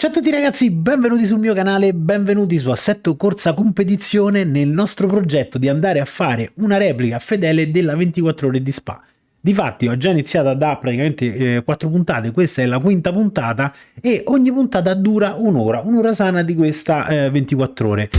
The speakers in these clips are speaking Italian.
Ciao a tutti ragazzi, benvenuti sul mio canale, benvenuti su Assetto Corsa Competizione nel nostro progetto di andare a fare una replica fedele della 24 ore di Spa. Difatti ho già iniziato da praticamente eh, 4 puntate, questa è la quinta puntata e ogni puntata dura un'ora, un'ora sana di questa eh, 24 ore.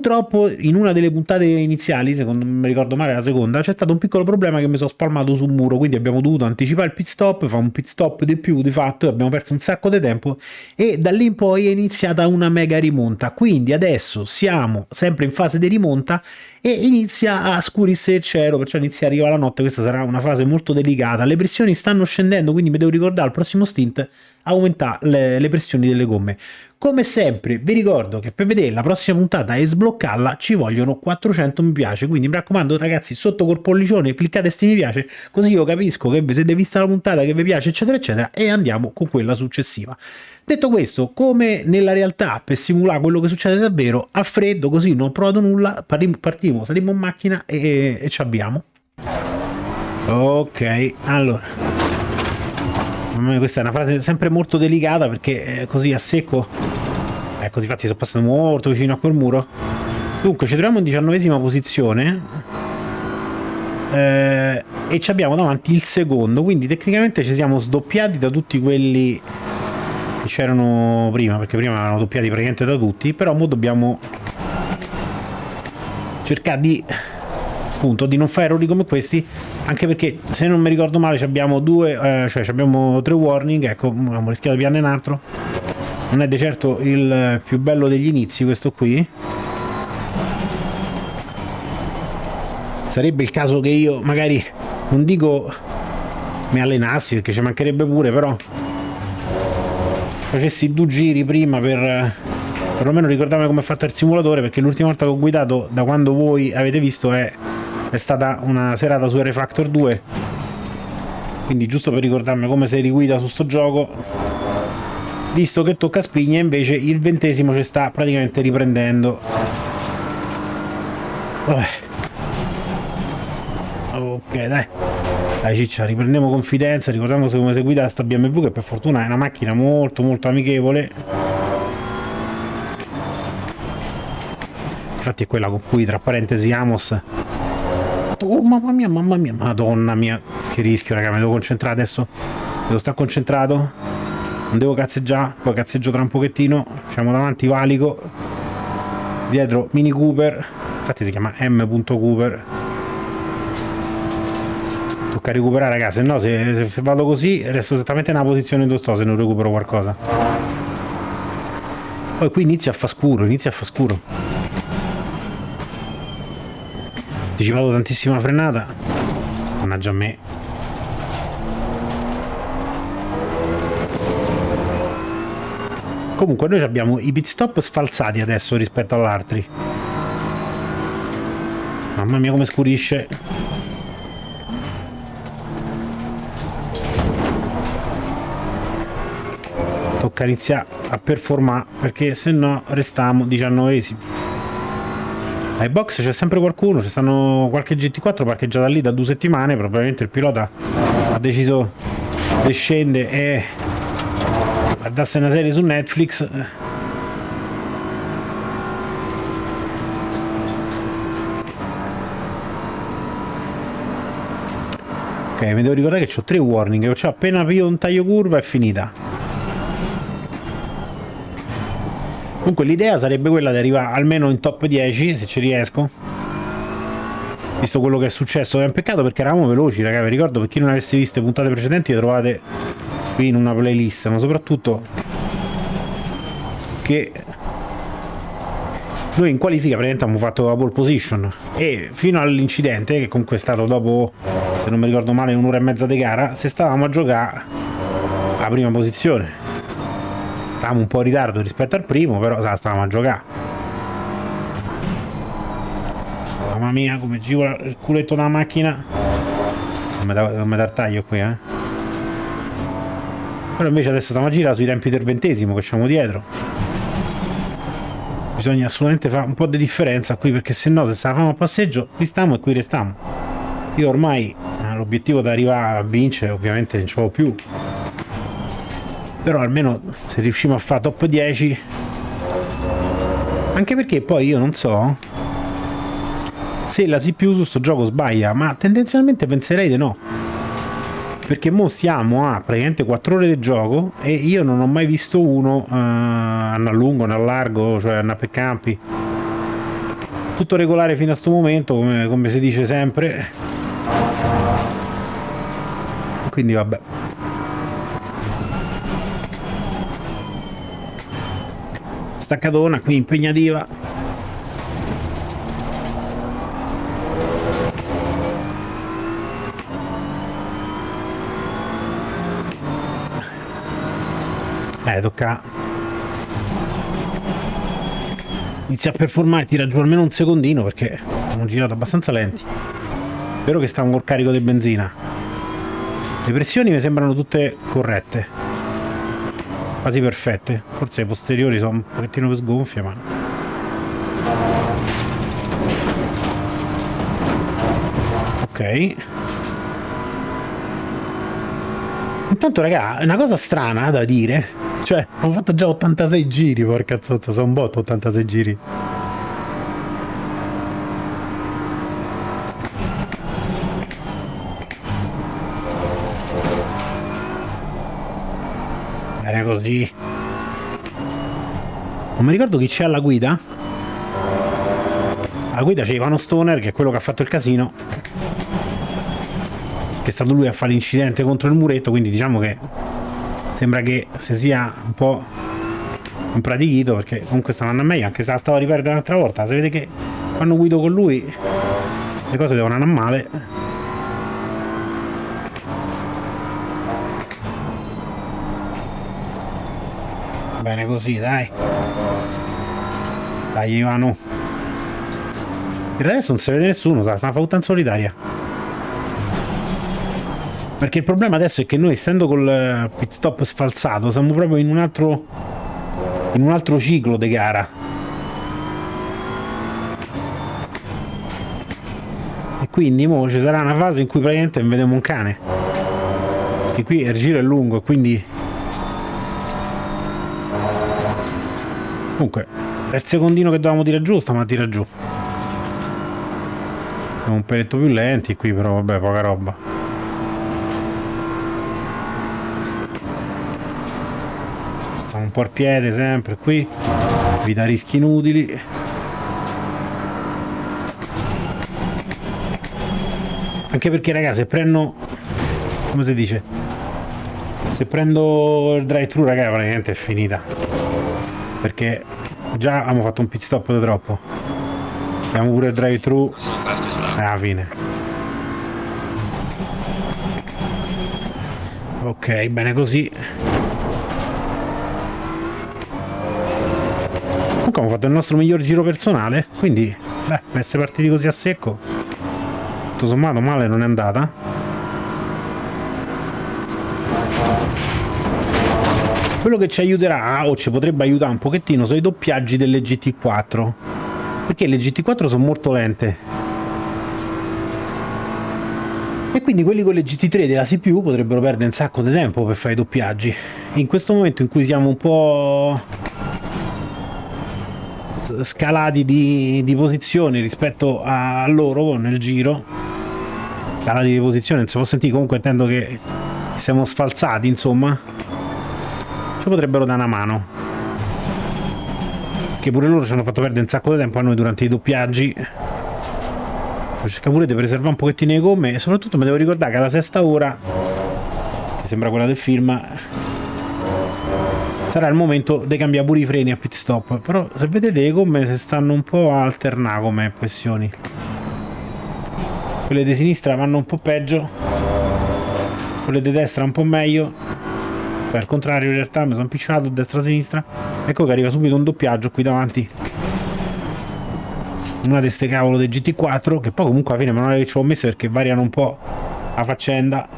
Purtroppo in una delle puntate iniziali, secondo me ricordo male la seconda, c'è stato un piccolo problema che mi sono spalmato sul muro, quindi abbiamo dovuto anticipare il pit stop, fare un pit stop di più di fatto, abbiamo perso un sacco di tempo e da lì in poi è iniziata una mega rimonta, quindi adesso siamo sempre in fase di rimonta e inizia a scurirsi il cielo, perciò inizia a arrivare la notte, questa sarà una fase molto delicata, le pressioni stanno scendendo, quindi mi devo ricordare al prossimo stint aumentare le, le pressioni delle gomme. Come sempre vi ricordo che per vedere la prossima puntata e sbloccarla ci vogliono 400 mi piace, quindi mi raccomando ragazzi sotto col pollicione cliccate sti mi piace così io capisco che vi siete vista la puntata che vi piace eccetera eccetera e andiamo con quella successiva. Detto questo, come nella realtà per simulare quello che succede davvero, a freddo così non ho provato nulla, partiamo, saliamo in macchina e, e ci abbiamo. Ok, allora questa è una frase sempre molto delicata perché così a secco. Ecco difatti sono passato molto vicino a quel muro. Dunque ci troviamo in diciannovesima posizione eh, e ci abbiamo davanti il secondo quindi tecnicamente ci siamo sdoppiati da tutti quelli che c'erano prima perché prima erano doppiati praticamente da tutti però ora dobbiamo cercare di appunto di non fare errori come questi anche perché se non mi ricordo male abbiamo due eh, cioè abbiamo tre warning ecco abbiamo rischiato di pianere un altro. Non è di certo il più bello degli inizi questo qui. Sarebbe il caso che io magari non dico mi allenassi perché ci mancherebbe pure però facessi due giri prima per perlomeno ricordarmi come è fatto il simulatore perché l'ultima volta che ho guidato da quando voi avete visto è è stata una serata su R-Factor 2 quindi giusto per ricordarmi come si riguida su sto gioco visto che tocca spigna invece il ventesimo ci sta praticamente riprendendo. Ok dai. Dai ciccia riprendiamo confidenza ricordiamoci come si guida sta BMW che per fortuna è una macchina molto molto amichevole. Infatti è quella con cui tra parentesi Amos fatto oh mamma mia mamma mia. Madonna mia che rischio raga mi devo concentrare adesso. Devo stare concentrato? Non devo cazzeggiare poi cazzeggio tra un pochettino siamo davanti valico dietro mini cooper infatti si chiama m. cooper. Tocca recuperare raga se no se, se, se, vado così resto esattamente nella posizione dove sto se non recupero qualcosa. Poi qui inizia a fa scuro inizia a fa scuro anticipato tantissima frenata. Mannaggia a me. Comunque noi abbiamo i pit stop sfalsati adesso rispetto all'altri. Mamma mia come scurisce. Tocca iniziare a performare perché se no restiamo diciannovesimi ai box c'è sempre qualcuno, ci stanno qualche GT4 parcheggiata lì da due settimane, probabilmente il pilota ha deciso di scendere e a darsi una serie su Netflix. Ok, mi devo ricordare che ho tre warning, cioè appena io un taglio curva è finita. Comunque l'idea sarebbe quella di arrivare almeno in top 10, se ci riesco. Visto quello che è successo. È un peccato perché eravamo veloci, raga. Vi ricordo, per chi non avesse visto le puntate precedenti, le trovate qui in una playlist. Ma soprattutto che noi in qualifica praticamente abbiamo fatto la pole position e fino all'incidente che comunque è stato dopo se non mi ricordo male un'ora e mezza di gara se stavamo a giocare la prima posizione stavamo un po' in ritardo rispetto al primo però sa, stavamo a giocare. Mamma mia come girola il culetto della macchina. Non mi dar taglio qui eh. Però invece adesso stiamo a girare sui tempi del ventesimo che siamo dietro. Bisogna assolutamente fare un po' di differenza qui perché se no se stavamo a passeggio qui stiamo e qui restiamo. Io ormai eh, l'obiettivo da arrivare a vincere ovviamente non ce l'ho più però almeno se riusciamo a fare top 10 anche perché poi io non so se la CPU su sto gioco sbaglia ma tendenzialmente penserei di no. Perché mo stiamo a praticamente 4 ore di gioco e io non ho mai visto uno uh, a lungo, a largo, cioè a per campi. Tutto regolare fino a questo momento come, come si dice sempre. Quindi vabbè staccatona qui impegnativa. Eh tocca. Inizia a performare tira giù almeno un secondino perché abbiamo girato abbastanza lenti. Vero che sta un col carico di benzina. Le pressioni mi sembrano tutte corrette quasi perfette. Forse i posteriori sono un pochettino più sgonfie ma ok. Intanto raga è una cosa strana da dire. Cioè ho fatto già 86 giri porca zozza sono un botto 86 giri bene così non mi ricordo chi c'è alla guida. Alla guida c'è Ivano Stoner che è quello che ha fatto il casino. Che è stato lui a fare l'incidente contro il muretto quindi diciamo che sembra che si sia un po' impratichito perché comunque sta andando meglio anche se la stavo a riperdere un'altra volta. Se vede che quando guido con lui le cose devono andare male così dai. Dai Ivano per adesso non si vede nessuno sta una fautta in solitaria. Perché il problema adesso è che noi essendo col eh, pit stop sfalsato siamo proprio in un altro in un altro ciclo di gara. E quindi mo ci sarà una fase in cui praticamente vediamo un cane. Perché qui il giro è lungo e quindi Comunque, è il secondino che dovevamo tirare giù, stiamo a tirare giù. Siamo un peletto più lenti qui, però vabbè, poca roba. Stiamo un po' al piede sempre qui. Vita rischi inutili. Anche perché, ragazzi, se prendo... Come si dice? Se prendo il drive-thru, raga, praticamente è finita perché già abbiamo fatto un pit stop di troppo. Abbiamo pure il drive thru alla fine. Ok bene così. Comunque abbiamo fatto il nostro miglior giro personale quindi beh essere partiti così a secco tutto sommato male non è andata Quello che ci aiuterà, o ci potrebbe aiutare un pochettino, sono i doppiaggi delle GT4. Perché le GT4 sono molto lente. E quindi quelli con le GT3 della CPU potrebbero perdere un sacco di tempo per fare i doppiaggi. In questo momento in cui siamo un po' scalati di, di posizione rispetto a loro nel giro, scalati di posizione, non si può sentire, comunque intendo che siamo sfalsati, insomma potrebbero dare una mano. Che pure loro ci hanno fatto perdere un sacco di tempo a noi durante i doppiaggi. Cerca pure di preservare un pochettino le gomme e soprattutto mi devo ricordare che alla sesta ora che sembra quella del film sarà il momento di cambiare pure i freni a pit stop. Però se vedete le gomme si stanno un po' a alternare come pressioni. Quelle di sinistra vanno un po' peggio quelle di destra un po' meglio Beh, al contrario, in realtà mi sono impicciato destra-sinistra. Ecco che arriva subito un doppiaggio qui davanti. Una di queste cavolo del GT4, che poi comunque alla fine è che ci ho messo perché variano un po' la faccenda.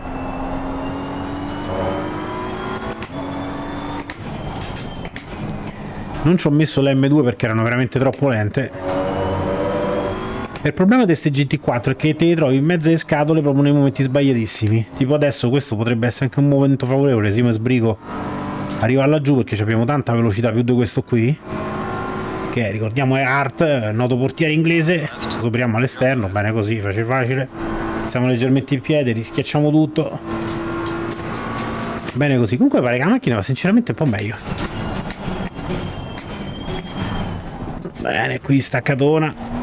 Non ci ho messo le M2 perché erano veramente troppo lente. Il problema di queste GT4 è che te li trovi in mezzo alle scatole proprio nei momenti sbagliatissimi. Tipo adesso questo potrebbe essere anche un momento favorevole, se mi sbrigo arriva laggiù perché abbiamo tanta velocità più di questo qui. Che ricordiamo è Art, noto portiere inglese. Scopriamo all'esterno, bene così, facile facile. Siamo leggermente in piedi, rischiacciamo tutto. Bene così. Comunque pare che la macchina va sinceramente un po' meglio. Bene, qui staccatona.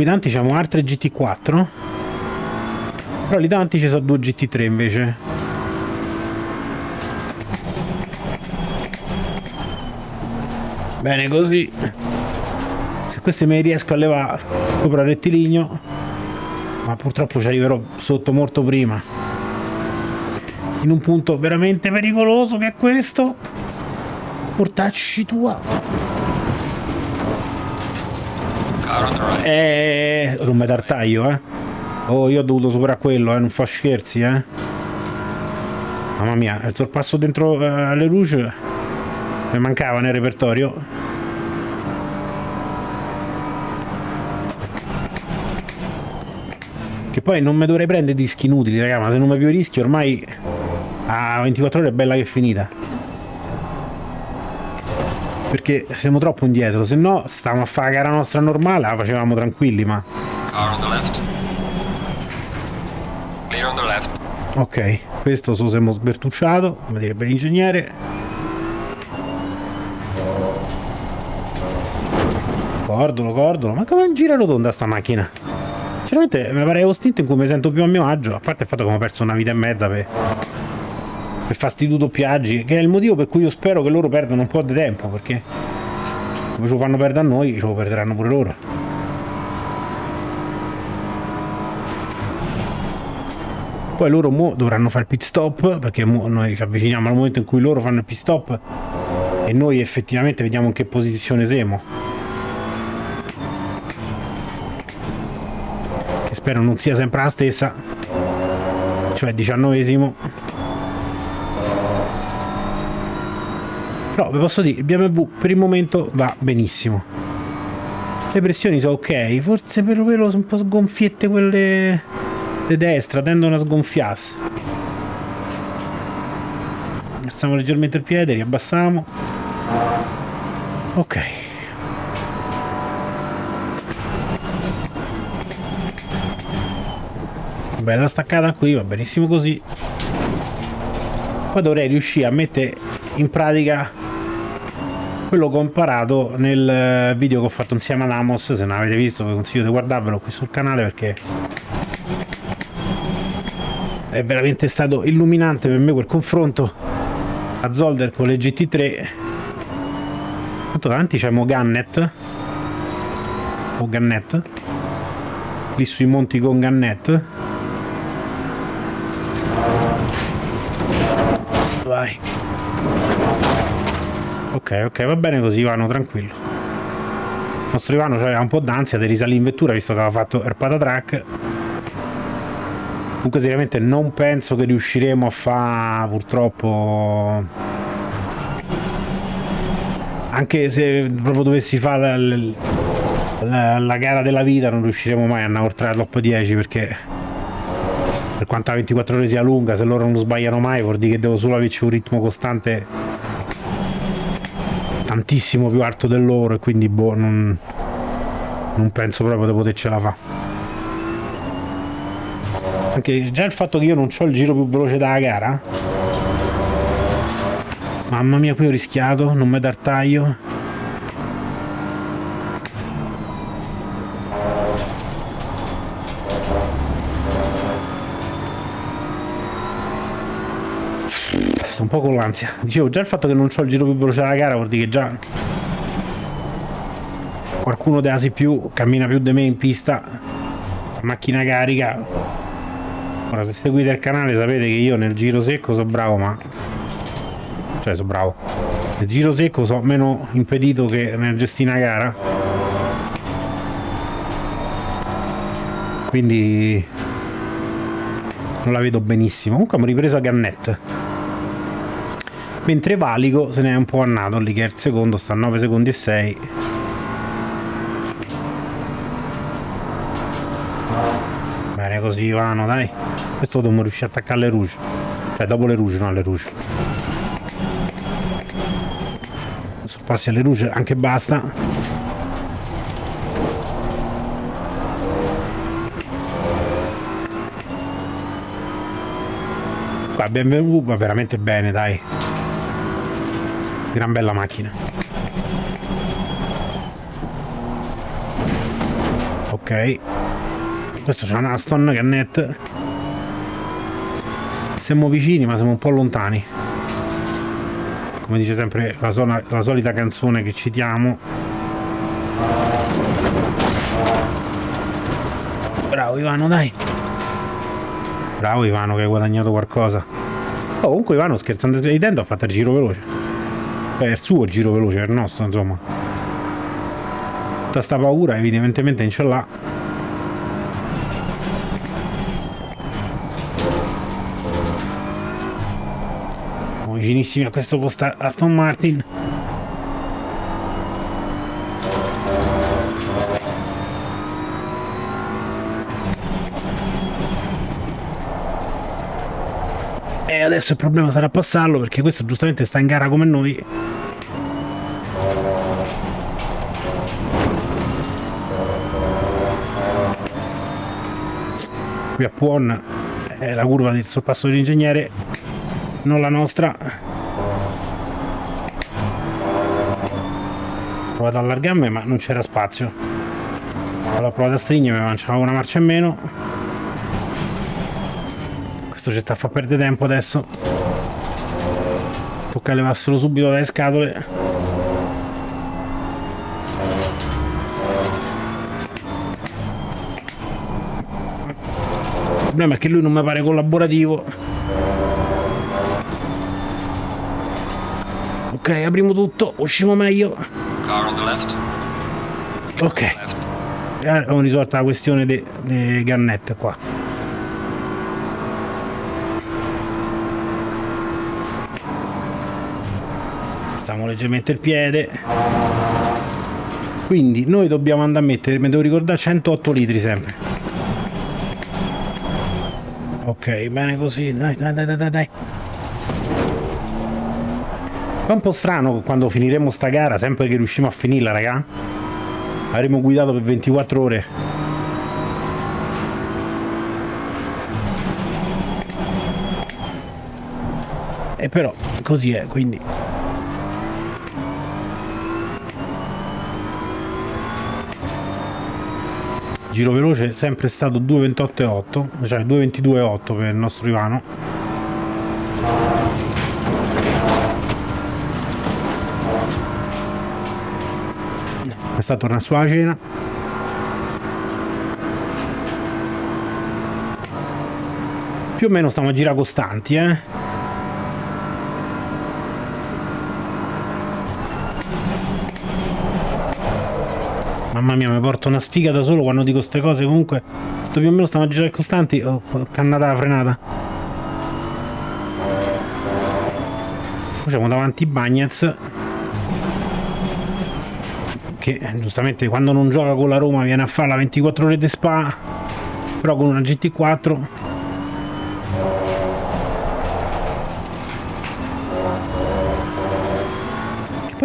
Qui davanti abbiamo altre GT4. Però lì davanti ci sono due GT3 invece. Bene così. Se queste me riesco a levare sopra il rettilineo. Ma purtroppo ci arriverò sotto molto prima in un punto veramente pericoloso che è questo. Portacci tua. Eh, non mi dar taglio, eh. Oh, io ho dovuto superare quello, eh, non fa scherzi, eh. Mamma mia, il sorpasso dentro uh, alle Rouge mi mancava nel repertorio. Che poi non mi dovrei prendere dischi inutili, raga, ma se non mi più rischi ormai a 24 ore è bella che è finita. Perché siamo troppo indietro, se no stavamo a fare la gara nostra normale, la facevamo tranquilli, ma... Ok, questo so siamo sbertucciato, come direbbe l'ingegnere. Cordolo, cordolo, ma come gira rotonda sta macchina? Sinceramente mi pare lo stint in cui mi sento più a mio agio, a parte il fatto che ho perso una vita e mezza per per fasti doppiaggi, che è il motivo per cui io spero che loro perdano un po' di tempo, perché come ce lo fanno perdere a noi, ce lo perderanno pure loro. Poi loro mo dovranno fare il pit stop, perché noi ci avviciniamo al momento in cui loro fanno il pit stop e noi effettivamente vediamo in che posizione siamo. Che spero non sia sempre la stessa, cioè diciannovesimo. Però vi posso dire, il BMW per il momento va benissimo. Le pressioni sono ok, forse per quello sono un po' sgonfiette quelle di destra, tendono a sgonfiarsi. Alziamo leggermente il piede, riabbassiamo. Ok. Bella staccata qui, va benissimo così. Poi dovrei riuscire a mettere in pratica quello imparato nel eh, video che ho fatto insieme ad Amos se non avete visto vi consiglio di guardarvelo qui sul canale perché è veramente stato illuminante per me quel confronto a Zolder con le GT3 tanto davanti c'è Gannet o Gannet lì sui monti con Gannet vai Ok, va bene così Ivano, tranquillo. Il nostro Ivano aveva un po' d'ansia di risalire in vettura visto che aveva fatto il patatrack. Comunque seriamente non penso che riusciremo a fare purtroppo... Anche se proprio dovessi fare la, la, la gara della vita non riusciremo mai a oltre la top 10 perché per quanto la 24 ore sia lunga se loro non sbagliano mai vuol dire che devo solo averci un ritmo costante tantissimo più alto del loro e quindi boh, non, non penso proprio di potercela fare. Anche già il fatto che io non ho il giro più veloce della gara. Mamma mia, qui ho rischiato, non mi dar taglio. Po' con l'ansia. Dicevo, già il fatto che non ho il giro più veloce della gara vuol dire che già qualcuno della più cammina più di me in pista, macchina carica. Ora, se seguite il canale sapete che io nel giro secco sono bravo, ma... Cioè, sono bravo. Nel giro secco sono meno impedito che nel gestire una gara. Quindi... Non la vedo benissimo. Comunque abbiamo ripreso a Gannett mentre Valico se ne è un po' annato lì che è il secondo, sta a 9 secondi e 6. Bene così Ivano, dai. Questo dobbiamo riuscire a attaccare le rouge. Cioè dopo le rouge, no le rouge. Adesso passi alle rouge, anche basta. BMW va veramente bene, dai. Gran bella macchina. Ok. Questo c'è un Aston Gannet. Siamo vicini ma siamo un po' lontani. Come dice sempre la, sola, la solita canzone che citiamo. Bravo Ivano, dai. Bravo Ivano che hai guadagnato qualcosa. Oh, comunque Ivano scherzando ridendo ha fatto il giro veloce. Beh, il suo giro veloce, il nostro insomma. Tutta sta paura evidentemente non ce l'ha. vicinissimi a questo posto Aston Martin E adesso il problema sarà passarlo perché questo giustamente sta in gara come noi. Qui a Puon è la curva del sorpasso dell'ingegnere, non la nostra. Ho provato a allargarmi ma non c'era spazio. Allora ho provato a stringermi ma c'era una marcia in meno. Questo ci sta a far perdere tempo adesso. Tocca levarselo subito dalle scatole. Il problema è che lui non mi pare collaborativo. Ok, apriamo tutto, usciamo meglio. Ok. Eh, abbiamo risolto la questione delle gannette qua. Alziamo leggermente il piede. Quindi noi dobbiamo andare a mettere mi devo ricordare 108 litri sempre. Ok bene così dai dai dai dai dai è un po' strano quando finiremo sta gara sempre che riusciamo a finirla raga. Avremo guidato per 24 ore. E però così è quindi giro veloce è sempre stato 2.28,8 cioè 2.22,8 per il nostro Ivano. Questa torna sulla cena. Più o meno stiamo a girare costanti eh Mamma mia, mi porto una sfiga da solo quando dico queste cose. Comunque, tutto più o meno stiamo a girare costanti. Oh, cannata la frenata. Facciamo davanti Bagnets. Che giustamente quando non gioca con la Roma viene a fare la 24 ore di spa. Però con una GT4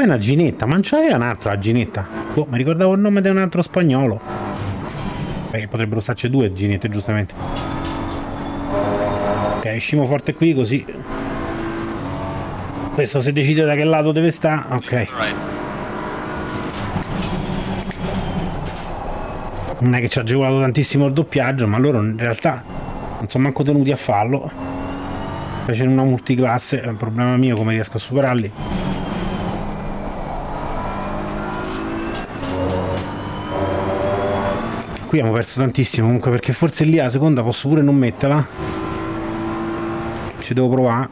una ginetta, ma non c'aveva un'altra ginetta. Boh, mi ricordavo il nome di un altro spagnolo. Beh, potrebbero starci due ginette, giustamente. Ok, uscimo forte qui, così... Questo se decide da che lato deve stare, ok. Non è che ci ha agevolato tantissimo il doppiaggio, ma loro in realtà non sono manco tenuti a farlo. Specie in una multiclasse, è un problema mio come riesco a superarli. Qui abbiamo perso tantissimo comunque perché forse lì la seconda posso pure non metterla. Ci devo provare.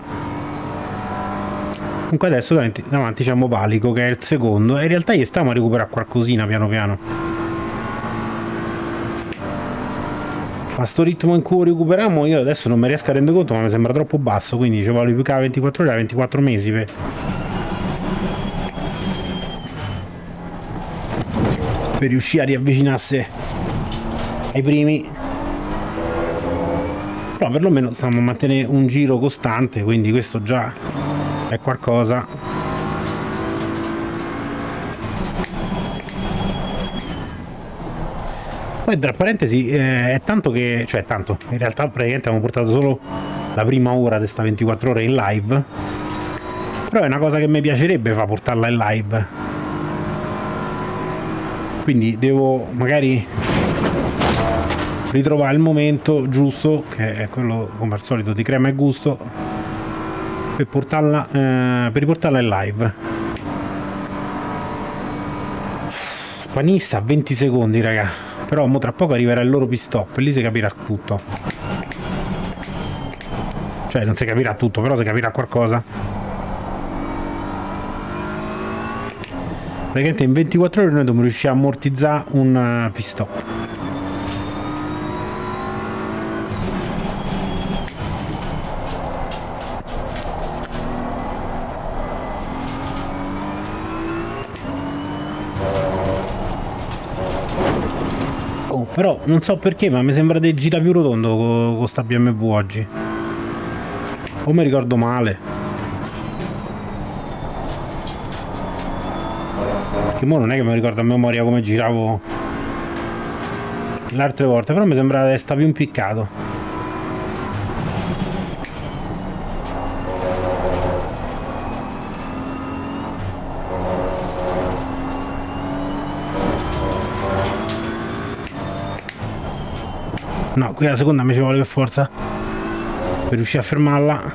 Comunque adesso davanti, davanti c'è Mobalico che è il secondo e in realtà gli stiamo a recuperare qualcosina piano piano. A sto ritmo in cui recuperiamo io adesso non mi riesco a rendere conto ma mi sembra troppo basso quindi ci vuole più che 24 ore 24 mesi per per riuscire a riavvicinarsi ai primi. Però perlomeno stiamo a mantenere un giro costante quindi questo già è qualcosa. Poi tra parentesi eh, è tanto che cioè tanto. In realtà praticamente abbiamo portato solo la prima ora di questa 24 ore in live. Però è una cosa che mi piacerebbe fa portarla in live. Quindi devo magari ritrovare il momento giusto che è quello come al solito di crema e gusto per portarla eh, per riportarla in live panista 20 secondi raga però mo tra poco arriverà il loro pit stop e lì si capirà tutto. Cioè non si capirà tutto, però si capirà qualcosa. Praticamente in 24 ore noi dobbiamo riuscire a ammortizzare un uh, non so perché, ma mi sembra di gira più rotondo con, con sta BMW oggi. O mi ricordo male. Che mo non è che mi ricordo a memoria come giravo le altre volte, però mi sembra che sta più impiccato. No, qui la seconda mi ci vuole per forza. Per riuscire a fermarla.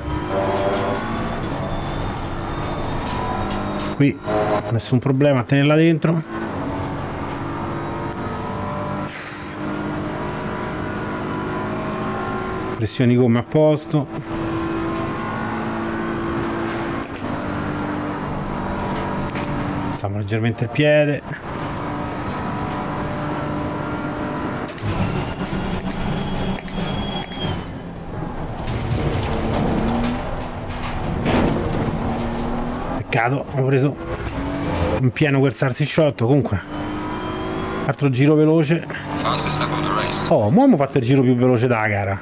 Qui nessun problema a tenerla dentro. Pressioni come a posto. Alziamo leggermente il piede. Peccato ho preso in pieno quel salsicciotto comunque. Altro giro veloce. Oh mo abbiamo fatto il giro più veloce della gara.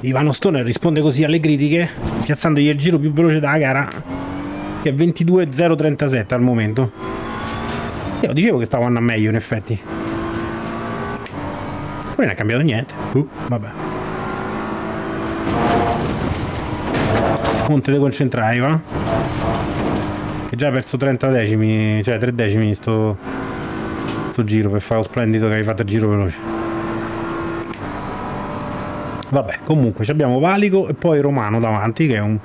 Ivano Stoner risponde così alle critiche piazzandogli il giro più veloce della gara che è 22.037 al momento. Io dicevo che stavo andando meglio in effetti. Poi non è cambiato niente. Uh, vabbè Monte deconcentrare va? Che già ha perso 30 decimi cioè 3 decimi sto, sto giro per fare lo splendido che hai fatto il giro veloce. Vabbè comunque abbiamo Valico e poi Romano davanti che è un,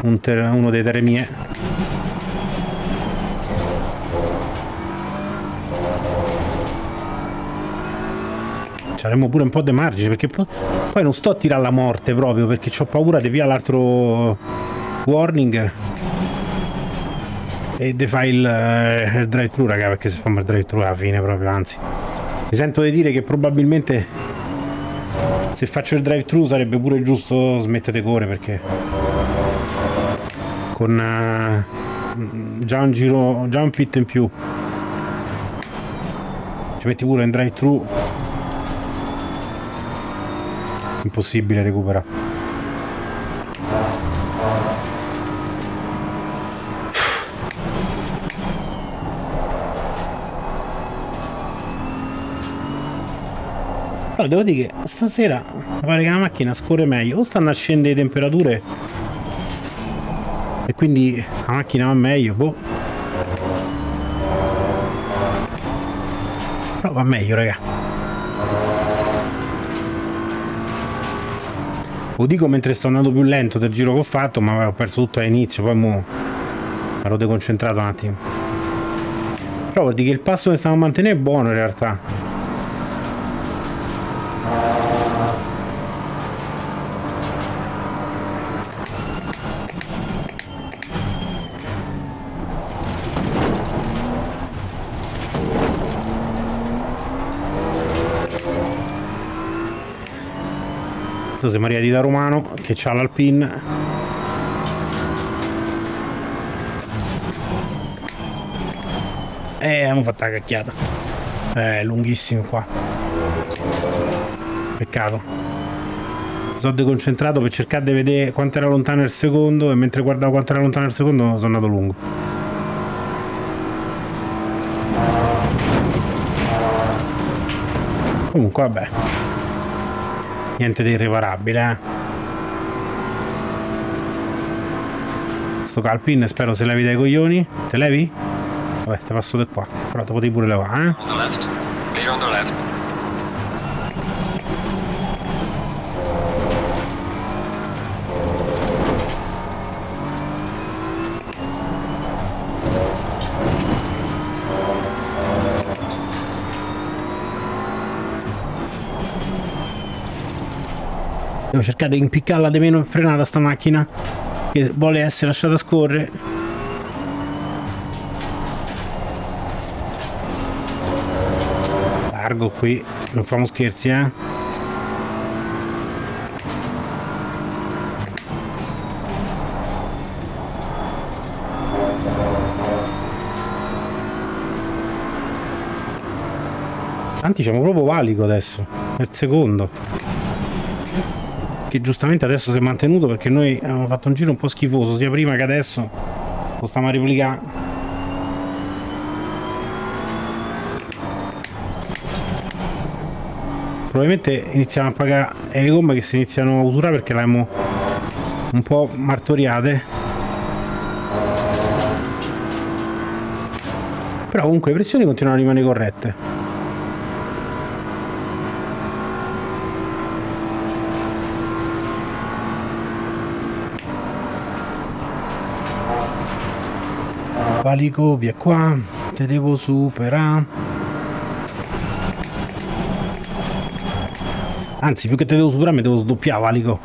un uno dei teremie avremmo pure un po' di margine perché poi non sto a tirare la morte proprio perché ho paura di via l'altro warning. E di fare il, eh, il drive thru raga perché se fanno il drive thru alla fine proprio anzi. Mi sento di dire che probabilmente se faccio il drive thru sarebbe pure giusto smettere correre perché con uh, già un giro già un pit in più. Ci metti pure in drive thru impossibile recuperare Però devo dire che stasera mi pare che la macchina scorre meglio. O stanno a scendere le temperature e quindi la macchina va meglio, boh. Però va meglio, raga. Lo dico mentre sto andando più lento del giro che ho fatto, ma ho perso tutto all'inizio, poi mo ero deconcentrato un attimo. Però vuol dire che il passo che stiamo a mantenere è buono in realtà. José Maria di da Romano che c'ha l'Alpine. E eh, abbiamo fatto la cacchiata. È lunghissimo qua. Peccato. Sono deconcentrato per cercare di vedere quanto era lontano il secondo e mentre guardavo quanto era lontano il secondo sono andato lungo. Comunque vabbè niente di irreparabile eh. Sto calpin spero se levi dai coglioni. Te levi? vabbè te passo da qua. Però te potevi pure levare eh Devo cercare di impiccarla di meno in frenata sta macchina che vuole essere lasciata scorrere. Largo qui, non famo scherzi eh. Tanti siamo proprio valico adesso, per secondo che giustamente adesso si è mantenuto perché noi abbiamo fatto un giro un po' schifoso sia prima che adesso lo stiamo a replicare probabilmente iniziamo a pagare le gomme che si iniziano a usurare perché le abbiamo un po' martoriate. Però comunque le pressioni continuano a rimanere corrette valico, via qua, te devo superare. Anzi, più che te devo superare, mi devo sdoppiare, valico.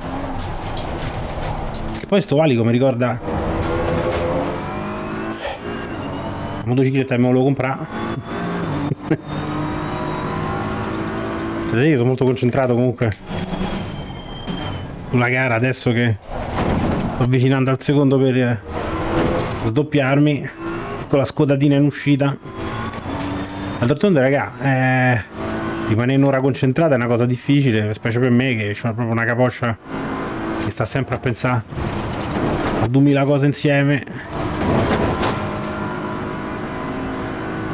Che poi sto valico mi ricorda... La motocicletta che me lo comprare. Vedete, sono molto concentrato comunque sulla gara adesso che sto avvicinando al secondo per sdoppiarmi con la scodatina in uscita. D'altronde raga eh, rimanere un'ora concentrata è una cosa difficile specie per me che ho proprio una capoccia che sta sempre a pensare a 2000 cose insieme.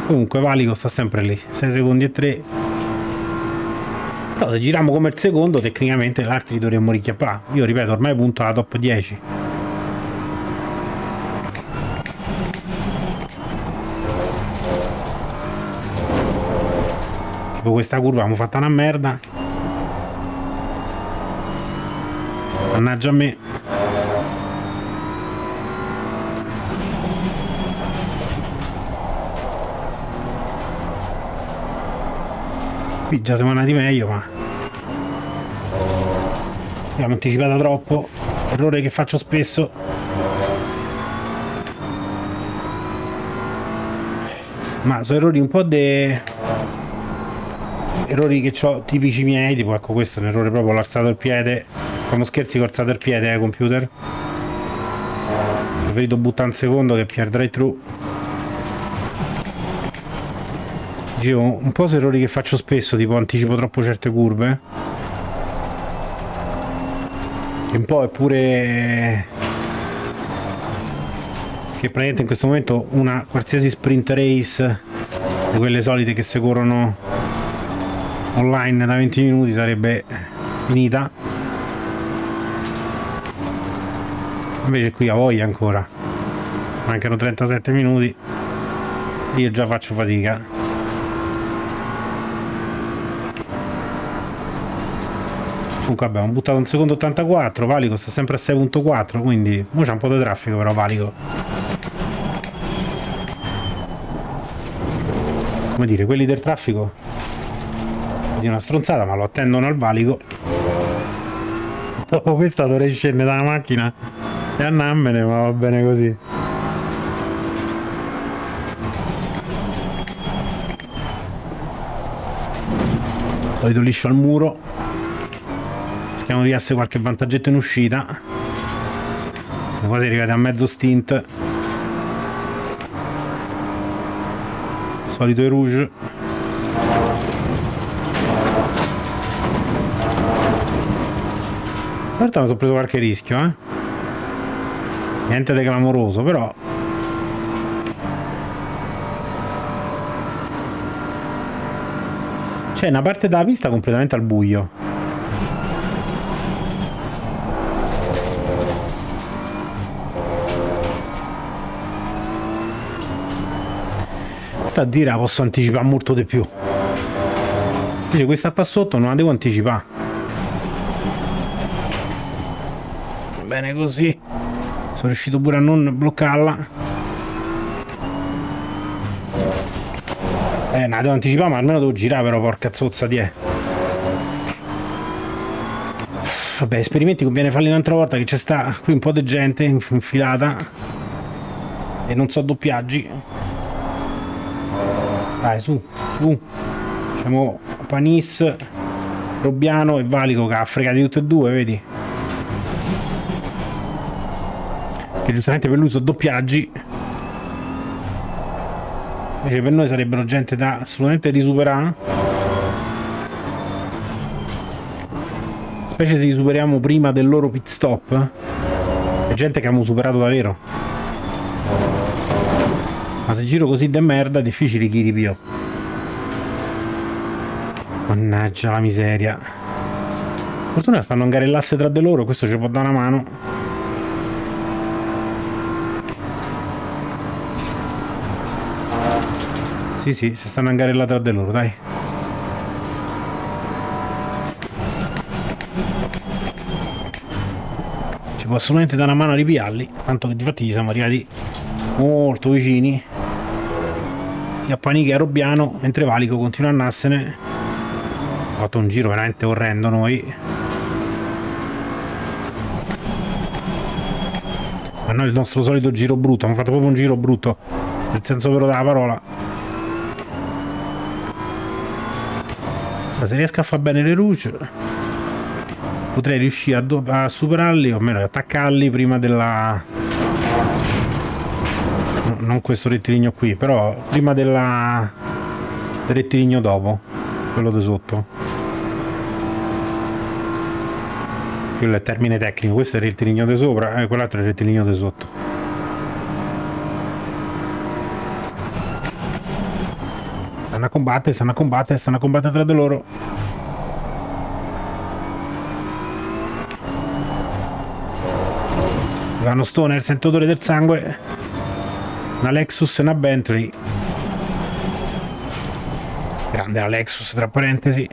Comunque Valico sta sempre lì 6 secondi e 3 però se giriamo come il secondo tecnicamente l'altri dovremmo richiappare. Io ripeto ormai punto alla top 10 tipo questa curva abbiamo fatta una merda. Mannaggia a me. Qui già siamo andati meglio ma abbiamo anticipato troppo. Errore che faccio spesso. Ma sono errori un po' de errori che ho tipici miei, tipo ecco questo è un errore proprio, l'ho alzato il piede, facciamo scherzi, ho alzato il piede, eh, computer. Preferito buttare un secondo che per drive thru. Dicevo, un po' sono errori che faccio spesso, tipo anticipo troppo certe curve. E un po' è pure che praticamente in questo momento una qualsiasi sprint race di quelle solite che si corrono online da 20 minuti sarebbe finita. Invece qui a voglia ancora. Mancano 37 minuti. Io già faccio fatica. Comunque abbiamo buttato un secondo 84 Valico sta sempre a 6.4 quindi ora c'è un po' di traffico però Valico. Come dire quelli del traffico di una stronzata ma lo attendono al valico. Dopo questa dovrei scendere dalla macchina e andammene ma va bene così. Solito liscio al muro. Cerchiamo di essere qualche vantaggetto in uscita. Siamo quasi arrivati a mezzo stint. Solito i rouge Certo mi sono preso qualche rischio, eh. Niente di clamoroso, però... C'è una parte della pista completamente al buio. Questa a dire la posso anticipare molto di più. Invece questa qua sotto non la devo anticipare. Bene così. Sono riuscito pure a non bloccarla. Eh no devo anticipare ma almeno devo girare però porca zozza di è. Vabbè esperimenti conviene farli un'altra volta che c'è sta qui un po' di gente infilata. E non so doppiaggi. Dai su su. Facciamo Panis Robbiano e Valico che ha fregati tutte e due vedi che giustamente per lui sono doppiaggi invece per noi sarebbero gente da assolutamente risuperare. Specie se li superiamo prima del loro pit stop è gente che abbiamo superato davvero. Ma se giro così de merda è difficile chi rivio mannaggia la miseria. Fortuna stanno a garellasse tra di loro questo ci può dare una mano Sì, sì, si stanno angarella tra di loro, dai. Ci può assolutamente dare una mano a ripiarli, tanto che difatti gli siamo arrivati molto vicini. Sia Panichi che Robbiano, mentre Valico continua a andarsene. Ha fatto un giro veramente orrendo noi. Ma noi il nostro solito giro brutto, abbiamo fatto proprio un giro brutto, nel senso vero della parola. Ma se riesco a fare bene le luci potrei riuscire a, a superarli o almeno attaccarli prima della no, non questo rettilineo qui però prima della del rettilineo dopo quello di sotto. Quello è il termine tecnico questo è il rettilineo di sopra e eh, quell'altro è il rettilineo di sotto Stanno a combattere, stanno a combattere, stanno a combattere tra di loro. Vanno Stoner, sento odore del sangue. Una Lexus e una Bentley. Grande la Lexus, tra parentesi.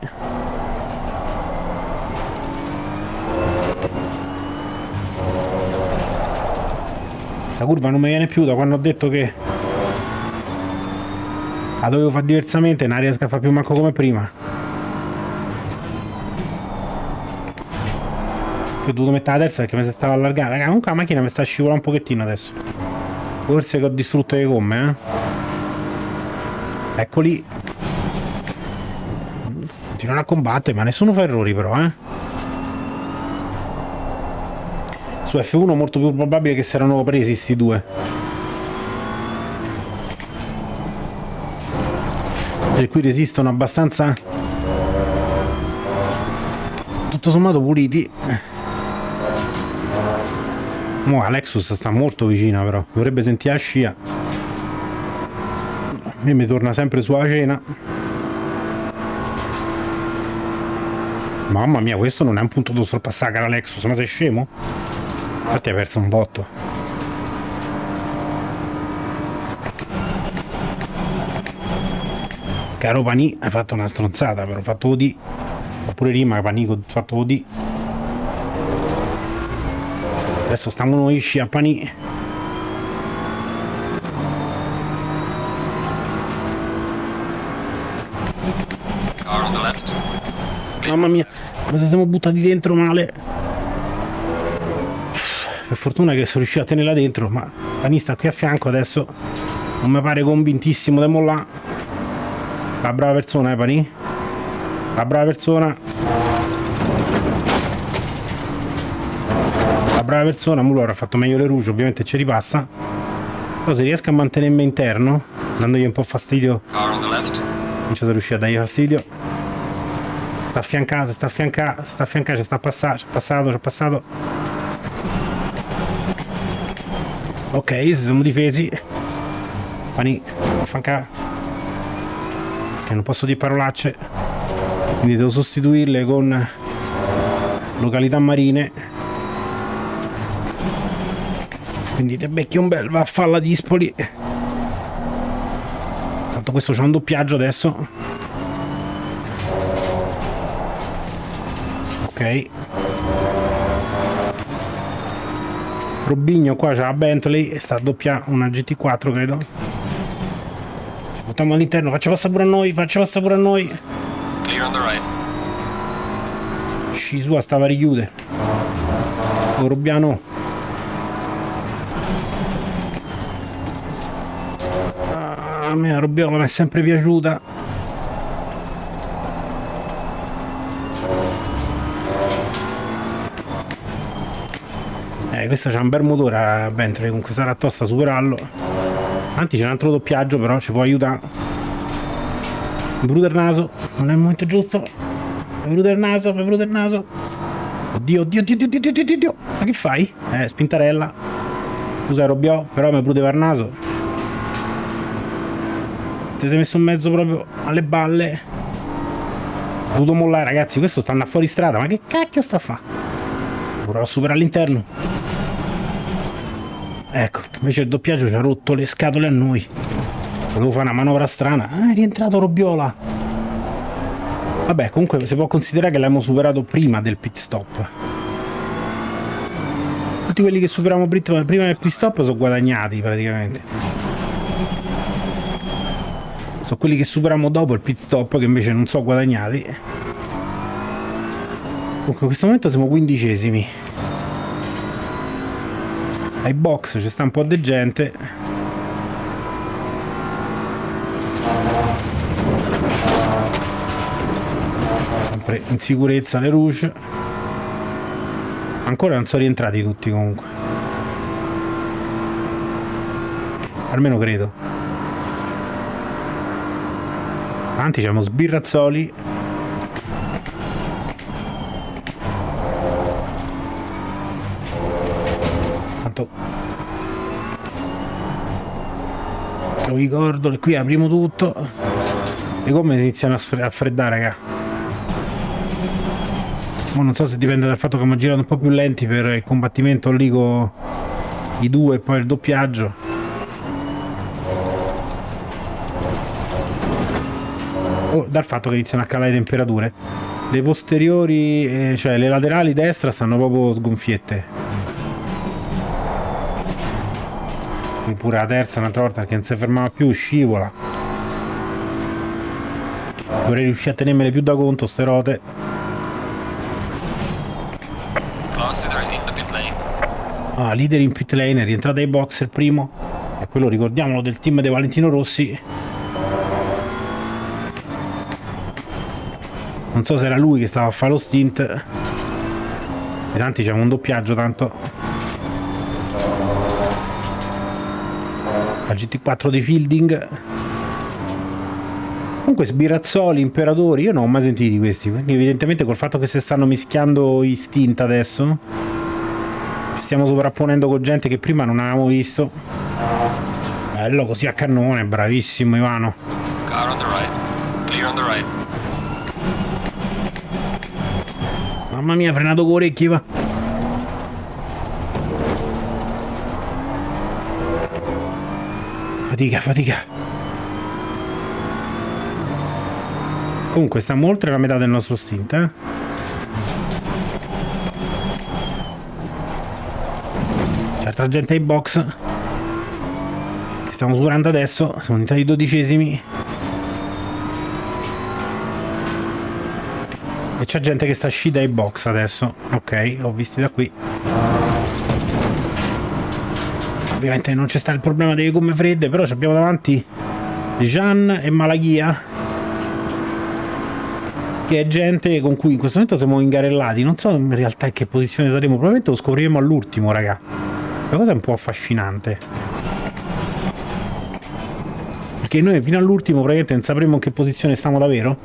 Questa curva non mi viene più da quando ho detto che la dovevo fare diversamente, non riesco a fare più manco come prima. Ho dovuto mettere la terza perché mi si stava allargando. Raga, comunque la macchina mi sta scivolando un pochettino adesso. Forse che ho distrutto le gomme, eh. Eccoli. Continuano a combattere, ma nessuno fa errori però, eh. Su F1 molto più probabile che si erano presi sti due. Per cui resistono abbastanza. Tutto sommato puliti. Mo Alexus sta molto vicina però. Dovrebbe sentire la scia. Me mi torna sempre sulla cena. Mamma mia questo non è un punto da sorpassare l'Alexus ma sei scemo? infatti hai perso un botto Caro Panì, hai fatto una stronzata, però ho fatto OD. Oppure rima, Panico, ho fatto OD. Adesso stiamo noi a Panì. Mamma mia, come se siamo buttati dentro male. Per fortuna che sono riuscito a tenerla dentro, ma Pani sta qui a fianco adesso. Non mi pare convintissimo da mollare. La brava persona, eh, Pani? La brava persona. brava persona, Mulo avrà fatto meglio le rouge, ovviamente ci ripassa. Però se riesco a mantenermi interno, dandogli un po' fastidio. Non ci sono riuscito a dargli fastidio. Sta affiancando, sta affiancando, sta affiancando, sta passando, ci è passato, ci è passato. Ok, si sono difesi. Pani, affiancare. Non posso dire parolacce. Quindi devo sostituirle con località marine. Quindi te becchi un bel vaffalla di Ispoli tanto questo c'ha un doppiaggio adesso. Ok. Robigno qua c'ha la Bentley e sta a doppia una GT4 credo buttiamo all'interno faccia passare pure a noi faccia passare pure a noi. Clear on the right. Sua stava oh, Rubiano ah, a me la Rubbiola mi è sempre piaciuta. Eh questo c'ha un bel motore a Bentley comunque sarà tosta superarlo anzi c'è un altro doppiaggio però ci può aiutare Bruder naso non è il momento giusto il naso, il naso. Oddio, oddio, oddio, oddio, oddio, oddio, oddio. Ma che fai? Eh, spintarella. Scusa, Robiò, però mi prudeva il naso. Ti sei messo in mezzo proprio alle balle. Ho dovuto mollare, ragazzi. Questo sta andando fuori strada. Ma che cacchio sta a fare? Provo a superare all'interno. Ecco, invece il doppiaggio ci ha rotto le scatole a noi. Volevo fare una manovra strana. Ah, è rientrato Robiola. Vabbè, comunque si può considerare che l'abbiamo superato prima del pit stop. Tutti quelli che superiamo prima del pit stop sono guadagnati praticamente. Sono quelli che superiamo dopo il pit stop che invece non sono guadagnati. Comunque in questo momento siamo quindicesimi. Ai box c'è sta un po' di gente. sempre in sicurezza le Rouge ancora non sono rientrati tutti comunque. Almeno credo. Avanti c'è sbirrazzoli tanto lo ricordo che qui apriamo tutto le gomme iniziano a freddare raga non so se dipende dal fatto che abbiamo girato un po' più lenti per il combattimento lì con i due e poi il doppiaggio. O dal fatto che iniziano a calare le temperature. Le posteriori, eh, cioè le laterali destra stanno proprio sgonfiette. Qui pure la terza un'altra volta che non si fermava più, scivola. Vorrei riuscire a tenermele più da conto, ste rote. Ah, leader in pit lane, è rientrato ai box il primo. E quello, ricordiamolo, del team di Valentino Rossi. Non so se era lui che stava a fare lo stint. E tanti c'è un doppiaggio, tanto. GT4 di Fielding. Comunque sbirazzoli, imperatori, io non ho mai sentito di questi. Quindi evidentemente col fatto che si stanno mischiando i stint adesso stiamo sovrapponendo con gente che prima non avevamo visto. Bello così a cannone, bravissimo Ivano. Car on the right. Clear on the right. Mamma mia, frenato con orecchie, va. Fatica, fatica. Comunque stiamo oltre la metà del nostro stint, eh. altra gente ai box che stiamo superando adesso siamo diventati dodicesimi e c'è gente che sta uscita ai box adesso ok ho visti da qui ovviamente non c'è sta il problema delle gomme fredde però abbiamo davanti Jean e Malaghia che è gente con cui in questo momento siamo ingarellati. Non so in realtà in che posizione saremo, probabilmente lo scopriremo all'ultimo, raga. La cosa è un po' affascinante. Perché noi fino all'ultimo praticamente non sapremo in che posizione stiamo davvero.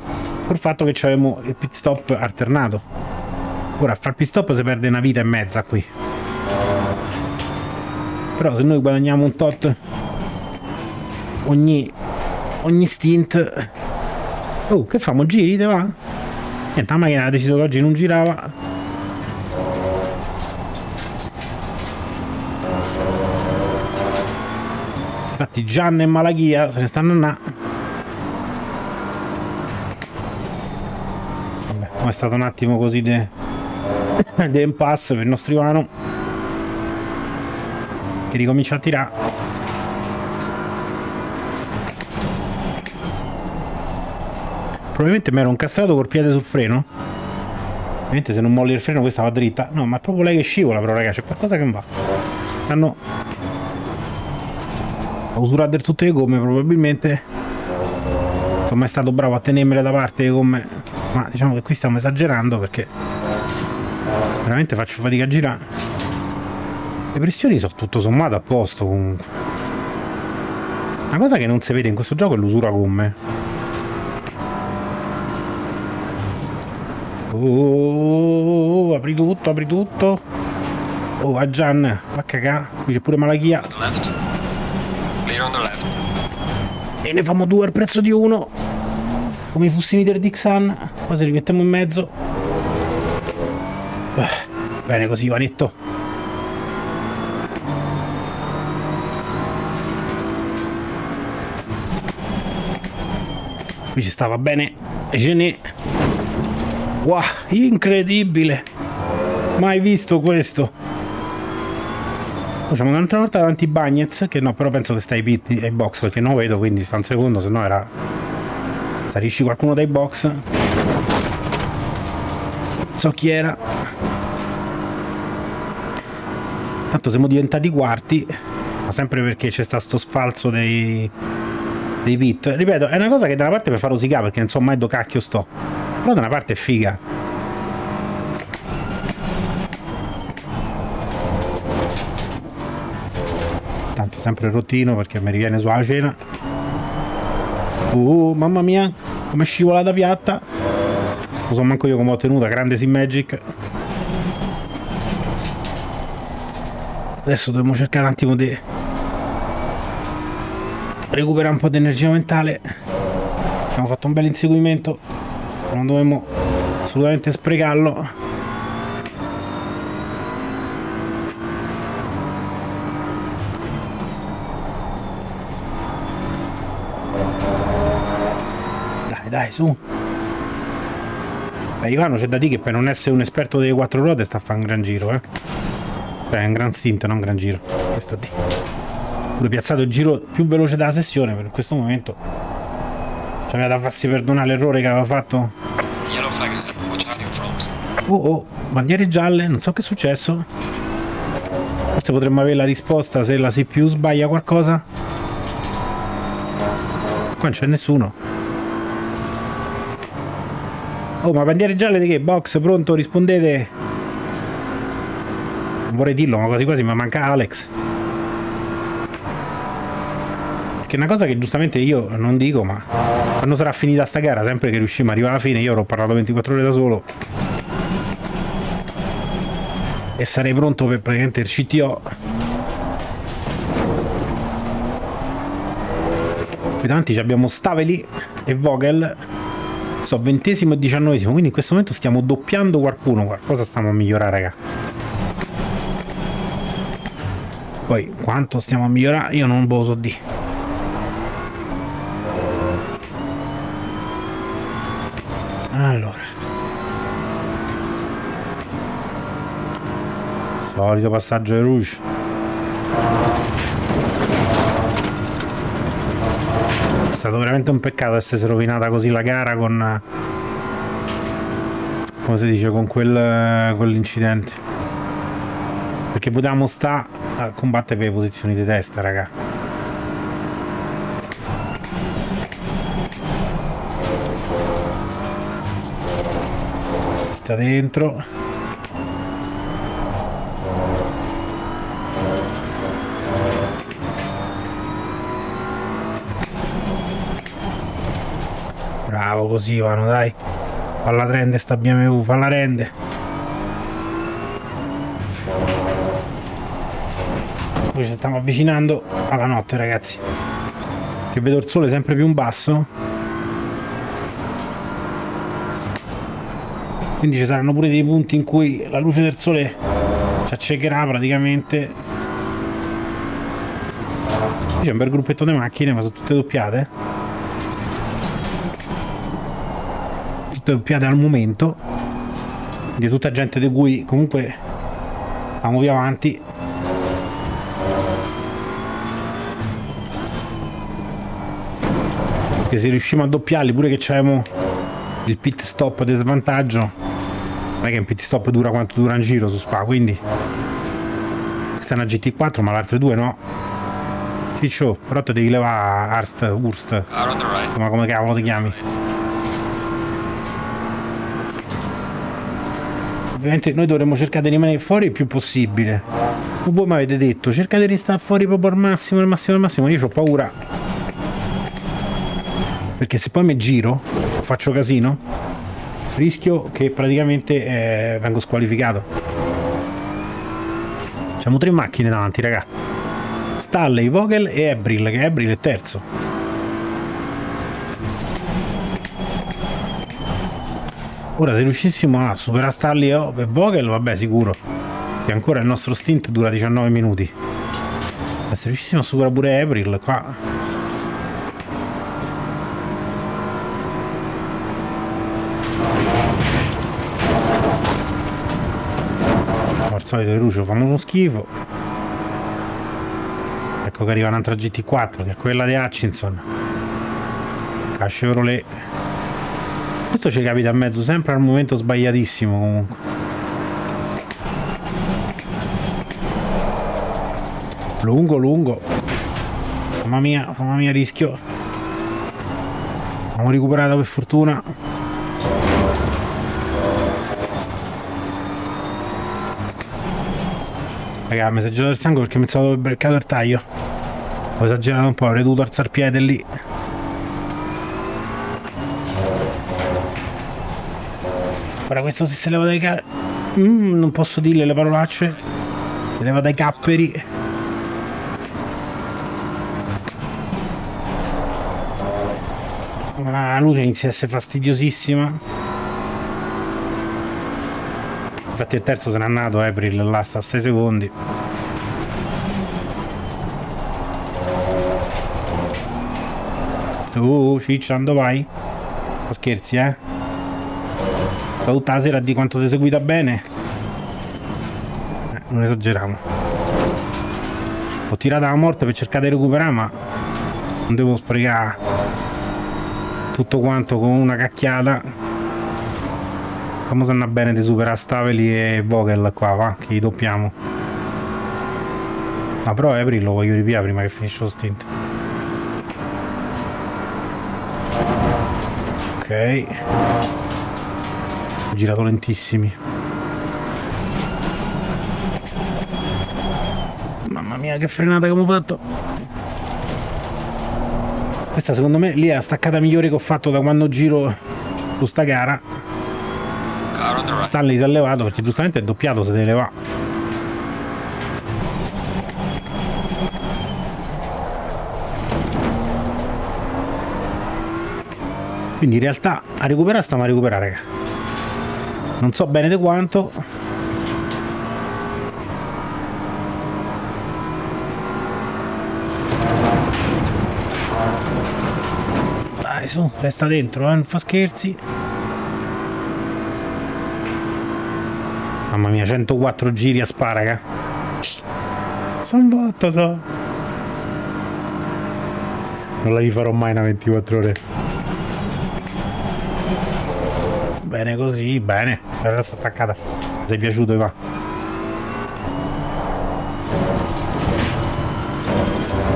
Col fatto che avevamo il pit stop alternato. Ora a far pit stop si perde una vita e mezza qui. Però se noi guadagniamo un tot ogni, ogni stint... Oh, che famo? Giri, te va? Niente, la macchina ha deciso che oggi non girava. Infatti Gian e Malachia se ne stanno na. Vabbè, è stato un attimo così de impasse per il nostro Ivano. Che ricomincia a tirare. Probabilmente mi ero incastrato col piede sul freno. Ovviamente se non molli il freno questa va dritta. No, ma è proprio lei che scivola però raga, c'è qualcosa che non va. Hanno ho usurato del tutte le gomme probabilmente sono mai stato bravo a tenermele da parte le gomme ma diciamo che qui stiamo esagerando perché veramente faccio fatica a girare le pressioni sono tutto sommato a posto comunque una cosa che non si vede in questo gioco è l'usura gomme oh, apri tutto apri tutto oh a Gian va a cagà qui c'è pure Malachia e ne famo due al prezzo di uno. Come i fustini del Dixon. Poi se li mettiamo in mezzo. Bene così, Vanetto. Qui ci stava bene. Gené. Wow, incredibile. Mai visto questo. Facciamo un'altra volta davanti Bagnets, che no, però penso che stai ai box perché non lo vedo, quindi sta un secondo, se no era... Starisci qualcuno dai box. Non so chi era. Tanto siamo diventati quarti, ma sempre perché c'è stato sto sfalso dei, dei pit. Ripeto, è una cosa che da una parte per far rosicare, perché non so mai dove cacchio sto. Però da una parte è figa. sempre rottino perché mi riviene sulla cena. Uh, mamma mia, come scivolata piatta. Non so manco io come ho tenuta, grande Sim Magic. Adesso dobbiamo cercare un attimo di recuperare un po' di energia mentale. Abbiamo fatto un bel inseguimento, non dovremmo assolutamente sprecarlo. dai, su. Beh, Ivano c'è da dire che per non essere un esperto delle quattro ruote sta a fare un gran giro, eh. Cioè, è un gran stint, non un gran giro. Questo di. Pure piazzato il giro più veloce della sessione, per questo momento. Ci aveva da farsi perdonare l'errore che aveva fatto. Oh oh, bandiere gialle, non so che è successo. Forse potremmo avere la risposta se la CPU sbaglia qualcosa. Qua non c'è nessuno. Oh, ma bandiere gialle di che? Box, pronto, rispondete. Non vorrei dirlo, ma quasi quasi mi manca Alex. È una cosa che giustamente io non dico, ma quando sarà finita sta gara, sempre che riusciamo ad arrivare alla fine, io avrò parlato 24 ore da solo. E sarei pronto per praticamente il CTO. Qui davanti abbiamo Staveli e Vogel so, ventesimo e diciannovesimo, quindi in questo momento stiamo doppiando qualcuno, qualcosa stiamo a migliorare, raga. Poi, quanto stiamo a migliorare, io non lo so di. Allora. Solito passaggio di Rouge. stato veramente un peccato essersi rovinata così la gara con come si dice con quel quell'incidente perché potevamo sta a combattere per le posizioni di testa raga sta dentro. Bravo così vanno, dai. Falla rende sta BMW, falla rende. Poi ci stiamo avvicinando alla notte ragazzi. Che vedo il sole sempre più in basso. Quindi ci saranno pure dei punti in cui la luce del sole ci accecherà praticamente. C'è un bel gruppetto di macchine, ma sono tutte doppiate. Tutte doppiate al momento. Di tutta gente di cui comunque stiamo più avanti. Che se riusciamo a doppiarli pure che c'avevamo il pit stop di svantaggio non è che un pit stop dura quanto dura un giro su Spa, quindi questa è una GT4 ma le altre due no. Ciccio, però te devi levare Arst, Urst, ma come cavolo ti chiami? Ovviamente noi dovremmo cercare di rimanere fuori il più possibile. Voi mi avete detto, cercate di stare fuori proprio al massimo, al massimo, al massimo. Io ho paura. Perché se poi mi giro, faccio casino, rischio che praticamente eh, vengo squalificato. Abbiamo tre macchine davanti, raga. Stanley, Vogel e Ebril, che Ebril è terzo. Ora se riuscissimo a superare Stanley e Vogel, vabbè sicuro. Che ancora il nostro stint dura 19 minuti. Ma se riuscissimo a superare pure Ebril, qua solito Lucio fanno uno schifo ecco che arriva un'altra GT4 che è quella di Hutchinson Chevrolet questo ci capita a mezzo sempre al momento sbagliatissimo comunque lungo lungo mamma mia mamma mia rischio abbiamo recuperato per fortuna Raga, mi è esagerato il sangue perché mi stavo beccato il taglio. Ho esagerato un po', avrei dovuto alzare piede lì. Ora questo se si leva dai ca... Mm, non posso dirle le parolacce. Si leva dai capperi. La luce inizia a essere fastidiosissima. infatti il terzo se n'è andato April là sta a 6 secondi uh ciccia dove vai? Ma scherzi eh sta tutta la sera di quanto ti seguita bene eh, non esageriamo ho tirato la morte per cercare di recuperare ma non devo sprecare tutto quanto con una cacchiata Come se andrà bene di superare Staveli e Vogel qua, va, che li doppiamo. Ah, però April lo voglio ripiare prima che finisce lo stint. Ok. Ho girato lentissimi. Mamma mia, che frenata che ho fatto. Questa secondo me lì è la staccata migliore che ho fatto da quando giro su sta gara. Stanley si è levato perché giustamente è doppiato se deve levare. Quindi in realtà a recuperare stiamo a recuperare, raga. Non so bene di quanto. Dai su, resta dentro, eh, non fa scherzi. Mamma mia, 104 giri a sparaga. Sono botto, so. Non la rifarò mai una 24 ore. Bene così, bene. La resta staccata. Sei piaciuto, va.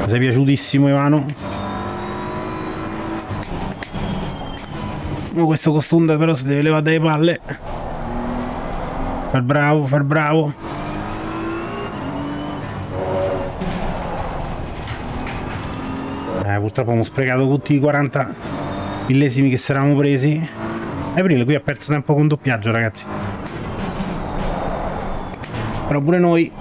Mi sei piaciutissimo, Ivano. Oh, questo costume però si deve levare dalle palle. Far bravo, far bravo. Eh, purtroppo abbiamo sprecato tutti i 40 millesimi che si presi. Aprile qui ha perso tempo con doppiaggio, ragazzi. Però pure noi.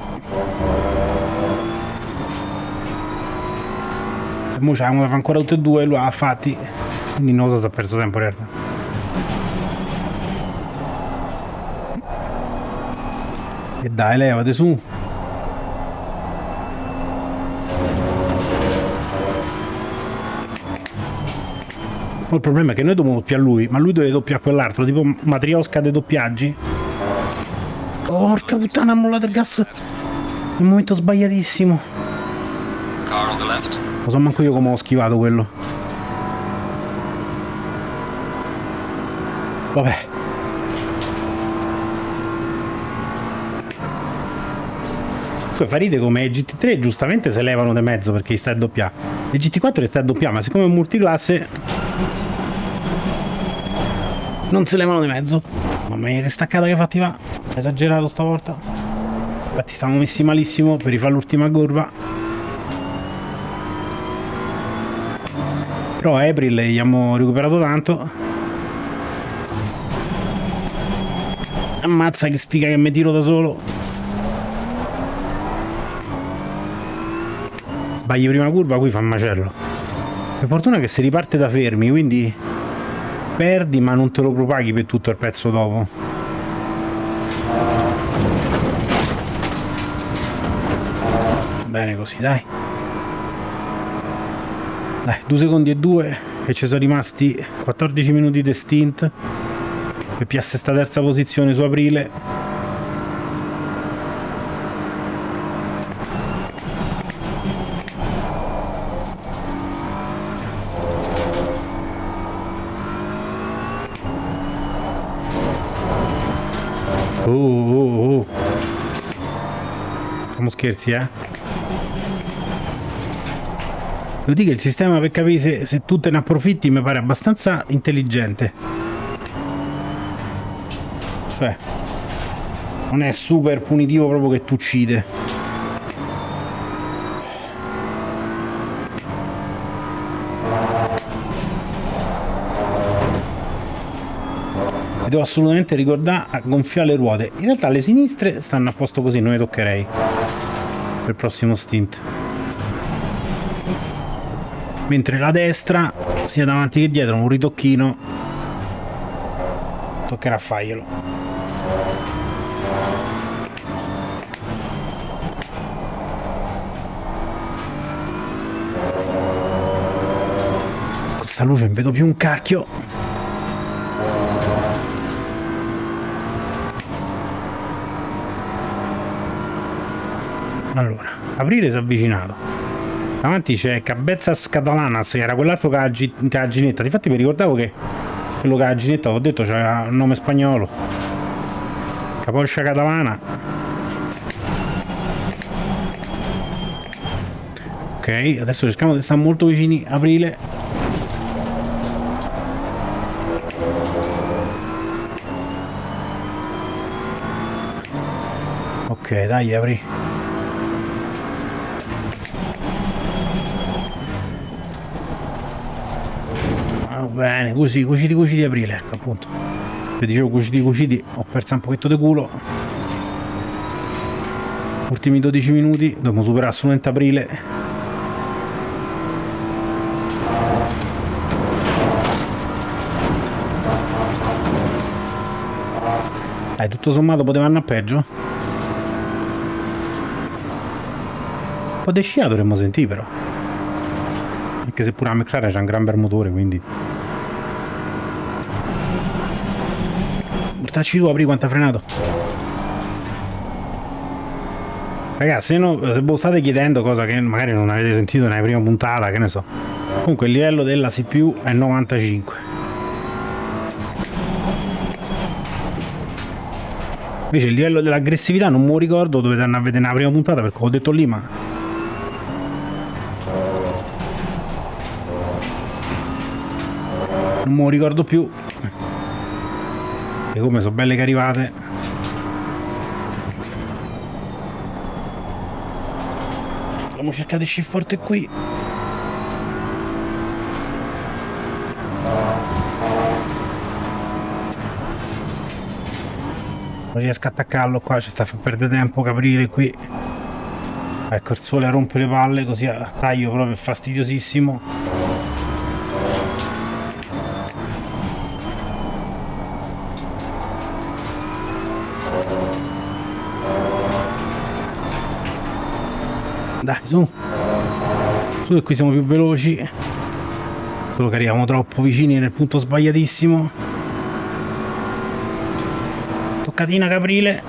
E mo c'avevamo fare ancora tutte e due, lui ha fatti. Quindi non so se ha perso tempo in realtà. E dai, levate su. Il problema è che noi dobbiamo doppiare lui, ma lui deve doppiare quell'altro, tipo matriosca dei doppiaggi. Porca puttana, ha mollato il gas. Nel momento sbagliatissimo. Lo so manco io come ho schivato quello. Vabbè. Poi fa ride come GT3 giustamente se levano di mezzo perché sta a doppia. E GT4 sta a doppia, ma siccome è multiclasse non se levano di mezzo. Mamma mia che staccata che fatti va. Esagerato stavolta. Infatti stavamo messi malissimo per rifare l'ultima curva. Però a April gli abbiamo recuperato tanto. Ammazza che sfiga che mi tiro da solo. Sbagli prima curva, qui fa un macello. Per fortuna che si riparte da fermi, quindi perdi ma non te lo propaghi per tutto il pezzo dopo. Bene così dai. Dai due secondi e due e ci sono rimasti 14 minuti di stint. Per piasse sta terza posizione su aprile scherzi, eh? Devo dire il sistema per capire se, se tu te ne approfitti mi pare abbastanza intelligente. Cioè, non è super punitivo proprio che tu uccide. devo assolutamente ricordare a gonfiare le ruote. In realtà le sinistre stanno a posto così, non le toccherei per il prossimo stint. Mentre la destra, sia davanti che dietro, un ritocchino, toccherà farglielo. Questa luce non vedo più un cacchio. Allora, aprile si è avvicinato. Davanti c'è Cabezzas Catalanas, che era quell'altro che ha la ginetta. Difatti mi ricordavo che quello che ha la ginetta, ho detto, c'era un nome spagnolo. Capoccia Catalana. Ok, adesso cerchiamo di stare molto vicini aprile. Ok, dai, apri. Bene, così, cuciti cuciti aprile, ecco appunto. Io dicevo cuciti cuciti, ho perso un pochetto di culo. Ultimi 12 minuti, dobbiamo superare assolutamente aprile. Dai, tutto sommato poteva andare peggio. Un po' di scia dovremmo sentire però. Anche se pure la McLaren c'ha un gran bel motore, quindi... Portaci tu, apri quanto ha frenato. Ragazzi, se, no, se voi state chiedendo cosa che magari non avete sentito nella prima puntata, che ne so. Comunque il livello della CPU è 95. Invece il livello dell'aggressività non lo ricordo, dovete andare a vedere nella prima puntata perché ho detto lì, ma... Non lo ricordo più. E come sono belle che arrivate. a cercare di uscire forte qui. Non riesco a attaccarlo qua, ci sta a perdere tempo capire qui. Ecco il sole rompe le palle così a taglio proprio fastidiosissimo. Dai, su. Su che qui siamo più veloci. Solo che arriviamo troppo vicini nel punto sbagliatissimo. Toccatina Caprile.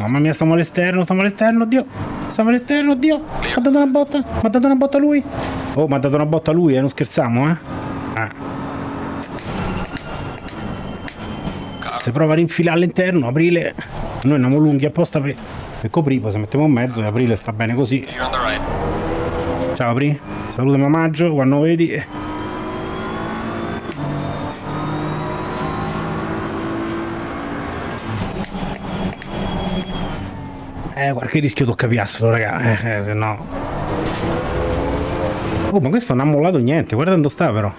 Mamma mia, stiamo all'esterno, stiamo all'esterno, oddio. Stiamo all'esterno, oddio. Mi ha dato una botta. Mi ha dato una botta lui. Oh, mi ha dato una botta lui, eh, non scherziamo, eh. Ah. Se prova a rinfilare all'interno, aprile. Noi andiamo lunghi apposta per, per coprire, poi se mettiamo in mezzo e aprile sta bene così. Ciao apri. Salutami omaggio quando vedi. Eh, qualche rischio tocca piassolo, raga. Eh, eh, se no... Oh, ma questo non ha mollato niente. Guarda dove sta, però.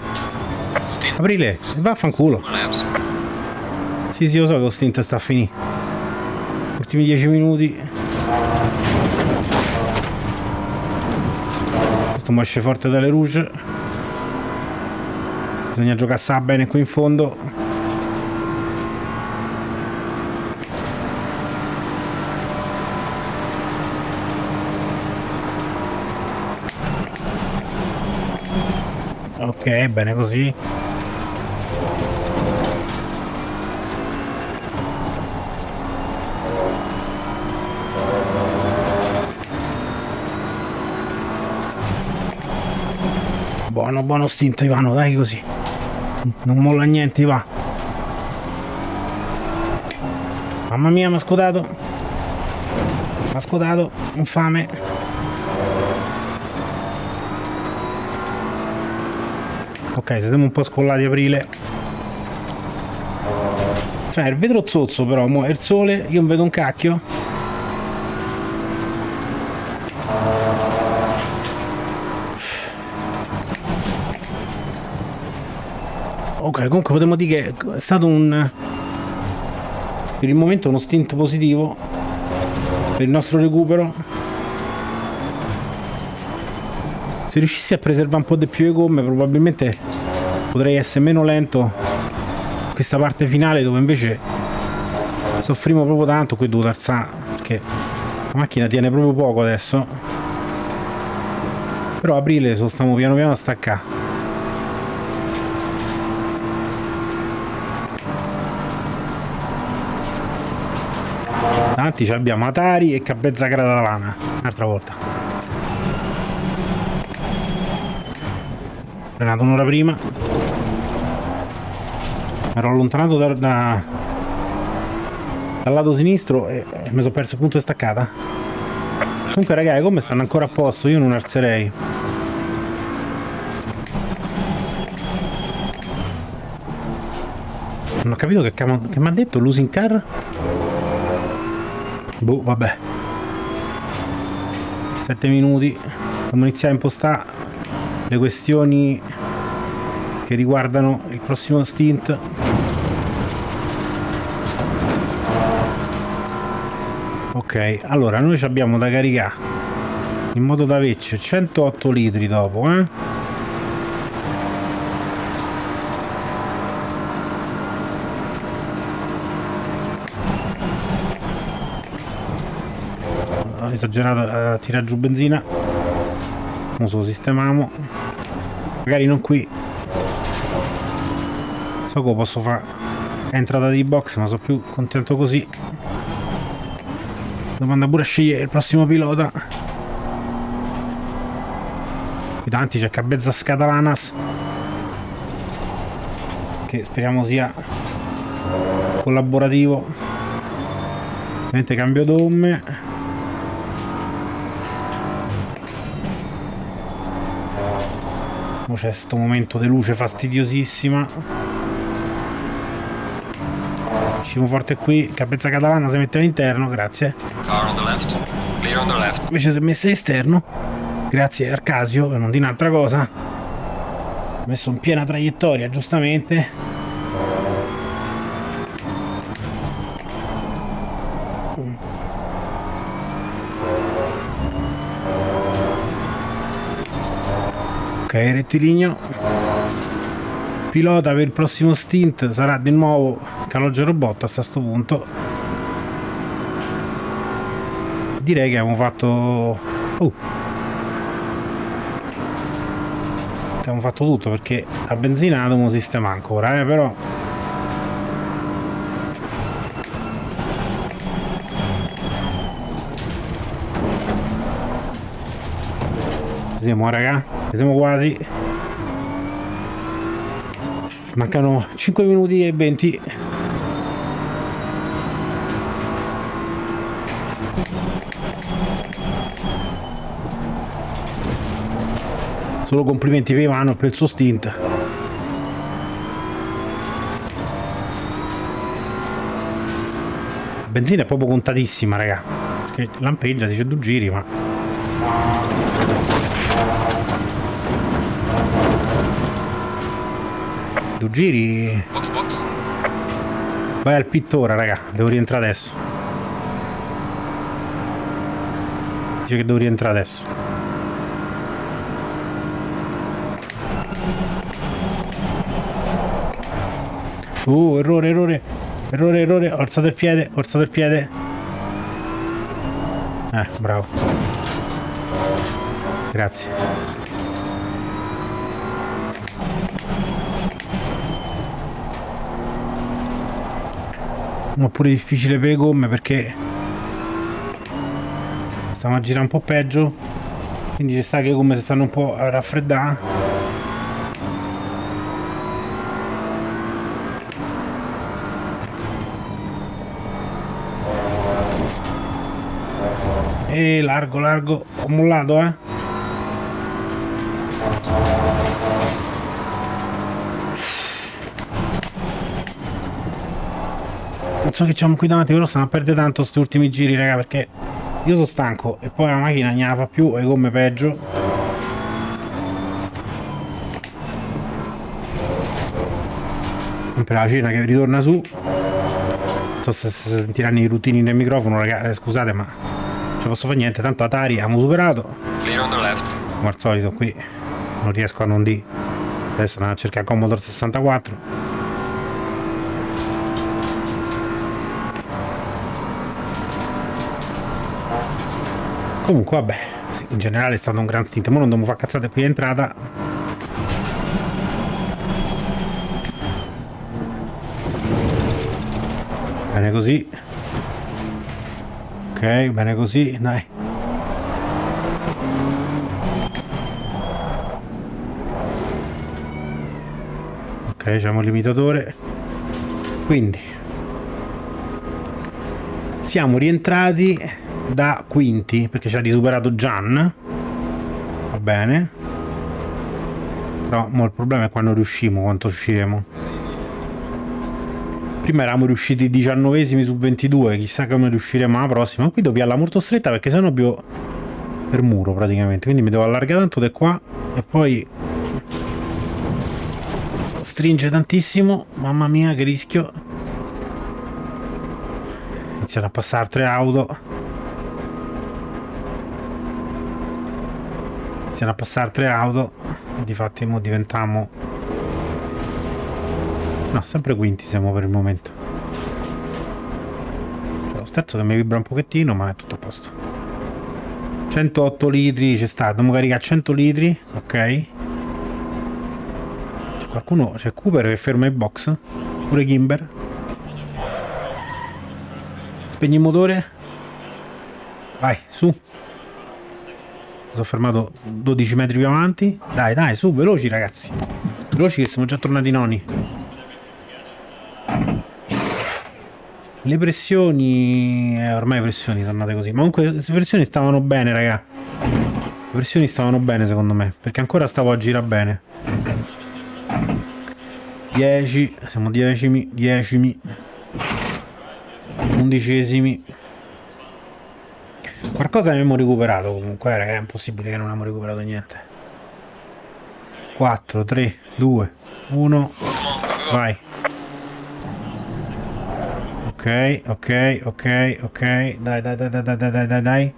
Aprile, vaffanculo. Sì, sì, lo so che lo stint sta a finire. Ultimi 10 minuti. Questo mi esce forte dalle rouge. Bisogna giocare bene qui in fondo. Ok, bene così. Buono, buono stint Ivano, dai così. Non molla niente, va. Mamma mia, mi ha scodato. Mi ha scodato, infame. Ok, siamo un po' scollati aprile. Cioè, il vetro zozzo però, mo il sole, io non vedo un cacchio. Ok, comunque potremmo dire che è stato un... Per il momento uno stint positivo per il nostro recupero. Se riuscissi a preservare un po' di più le gomme probabilmente potrei essere meno lento questa parte finale dove invece soffrimo proprio tanto qui devo alzare perché la macchina tiene proprio poco adesso però aprile lo stiamo piano piano a staccare davanti abbiamo Atari e Cabezza Catalana un'altra volta. Frenato un'ora prima. Ero allontanato da, da, dal lato sinistro e, e mi sono perso il punto di staccata. Comunque ragazzi come stanno ancora a posto io non alzerei. Non ho capito che, che mi ha detto losing car boh vabbè. 7 minuti. Dobbiamo iniziare a impostare le questioni che riguardano il prossimo stint. Ok allora noi abbiamo da caricare in modo da averci 108 litri dopo eh? Esagerato a tirare giù benzina. Adesso lo sistemiamo magari non qui. So che posso fare. Entrata di box ma sono più contento così. Domanda pure a scegliere il prossimo pilota. Qui davanti c'è Cabezza Scatalanas. Che speriamo sia collaborativo. Ovviamente cambio gomme c'è questo momento di luce fastidiosissima usciamo forte qui capezza catalana si mette all'interno grazie Invece si è messa esterno. Grazie Arcasio, per non dire un'altra cosa. Messo in piena traiettoria, giustamente. Ok, rettilineo. Pilota per il prossimo stint sarà di nuovo Calogero Robot a questo punto. Direi che abbiamo fatto... Uh. Abbiamo fatto tutto perché a benzina dobbiamo sistemare ancora, eh, però... Siamo raga siamo quasi. Mancano 5 minuti e 20 solo complimenti per Ivano per il suo stint. La benzina è proprio contatissima raga. Lampeggia dice due giri ma tu giri? Box box. Vai al pittore, raga. Devo rientrare adesso. Dice che devo rientrare adesso. Uh, errore, errore. Errore, errore. Ho alzato il piede, alzato il piede. Eh, bravo. Grazie. Ma pure difficile per le gomme perché stiamo a girare un po' peggio. Quindi ci sta che le gomme si stanno un po' a raffreddare. E largo largo. Ho mollato eh so che c'è qui davanti, però stiamo a perdere tanto questi ultimi giri, raga, perché io sono stanco e poi la macchina non la fa più e come peggio. Sempre la cena che ritorna su. Non so se si sentiranno i rutini nel microfono, raga, eh, scusate, ma non ci posso fare niente, tanto Atari abbiamo superato. Come al solito qui non riesco a non di. Adesso andiamo a cercare Commodore 64. Comunque, vabbè, in generale è stato un gran stint. Ora non dobbiamo fare cazzate qui entrata. Bene così. Ok, bene così, dai. Ok, c'è un limitatore. Quindi siamo rientrati da quinti perché ci ha risuperato Gian. Va bene. Però il problema è quando riusciamo quanto usciremo. Prima eravamo riusciti 19 su 22 chissà come riusciremo alla prossima. Qui devo piarla molto stretta perché sennò più per muro praticamente. Quindi mi devo allargare tanto da qua e poi stringe tantissimo. Mamma mia che rischio. Iniziano a passare altre auto iniziano a passare altre auto difatti mo diventiamo no sempre quinti siamo per il momento. Cioè, lo stesso che mi vibra un pochettino ma è tutto a posto. 108 litri c'è stato dobbiamo caricare 100 litri ok. C'è qualcuno c'è Cooper che ferma il box pure Kimber spegni il motore. Vai su sono fermato 12 metri più avanti. Dai, dai, su, veloci ragazzi. Veloci che siamo già tornati noni. Le pressioni... Eh, ormai le pressioni sono andate così. Ma comunque le pressioni stavano bene, raga. Le pressioni stavano bene secondo me. Perché ancora stavo a girare bene. 10. Siamo decimi. Decimi. Undicesimi. Qualcosa abbiamo recuperato comunque, raga, è impossibile che non abbiamo recuperato niente. 4, 3, 2, 1, vai. Ok, ok, ok, ok, dai, dai, dai, dai, dai, dai, dai.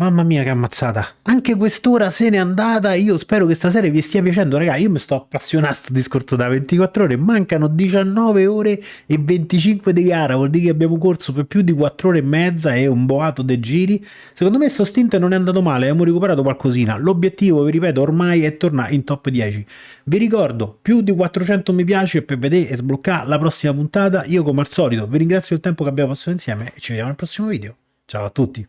Mamma mia che ammazzata. Anche quest'ora se n'è andata. Io spero che stasera vi stia piacendo. Raga, io mi sto appassionando a sto discorso da 24 ore. Mancano 19 ore e 25 di gara. Vuol dire che abbiamo corso per più di 4 ore e mezza e un boato dei giri. Secondo me sto stint non è andato male. Abbiamo recuperato qualcosina. L'obiettivo, vi ripeto, ormai è tornare in top 10. Vi ricordo, più di 400 mi piace per vedere e sbloccare la prossima puntata. Io come al solito vi ringrazio del tempo che abbiamo passato insieme e ci vediamo al prossimo video. Ciao a tutti.